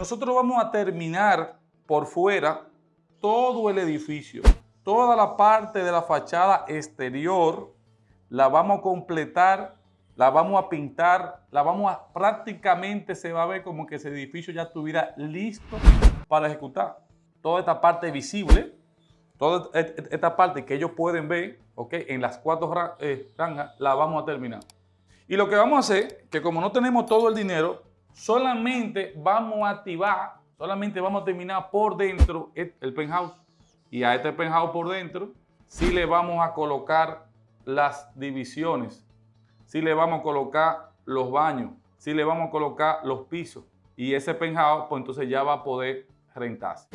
Nosotros vamos a terminar por fuera todo el edificio, toda la parte de la fachada exterior, la vamos a completar, la vamos a pintar, la vamos a, prácticamente se va a ver como que ese edificio ya estuviera listo para ejecutar. Toda esta parte visible, toda esta parte que ellos pueden ver, ok, en las cuatro eh, rangas, la vamos a terminar. Y lo que vamos a hacer, que como no tenemos todo el dinero, solamente vamos a activar, solamente vamos a terminar por dentro el penthouse. Y a este penthouse por dentro, sí le vamos a colocar las divisiones, sí le vamos a colocar los baños, sí le vamos a colocar los pisos. Y ese penthouse, pues entonces ya va a poder rentarse.